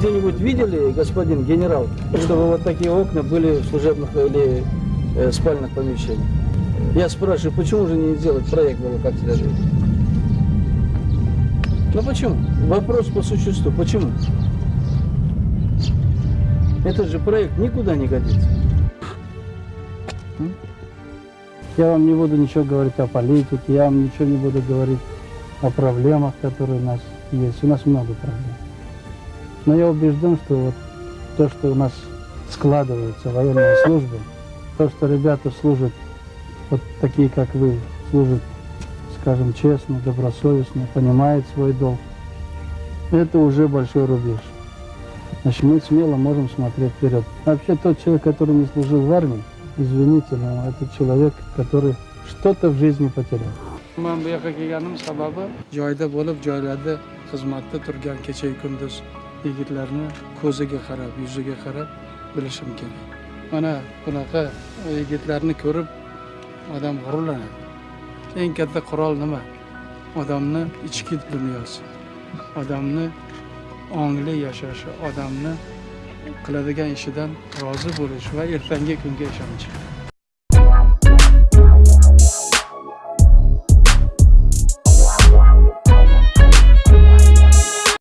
где-нибудь видели, господин генерал, чтобы вот такие окна были в служебных или э, спальных помещениях? Я спрашиваю, почему же не сделать проект было как следует? Ну почему? Вопрос по существу. Почему? Этот же проект никуда не годится. Я вам не буду ничего говорить о политике, я вам ничего не буду говорить о проблемах, которые у нас есть. У нас много проблем. Но я убежден, что вот то, что у нас складывается военная служба, то, что ребята служат, вот такие, как вы, служат, скажем, честно, добросовестно, понимают свой долг, это уже большой рубеж. Значит, мы смело можем смотреть вперед. Вообще, тот человек, который не служил в армии, извините, но это человек, который что-то в жизни потерял. man bu yoqqa kelganim sababi joyda bo'lib joylarda xizmatda turgan kechayu kunduz yigitlarni ko'ziga qarab yuziga qarab bilishim kerak. Mana bunaqa yigitlarni ko'rib odam g'ururlanadi. Eng katta qurol nima? Odamni ichki dunyosi odamni ongli yashashi odamni qiladigan ishidan rozi bo'lish va ertangi kunga ishonchi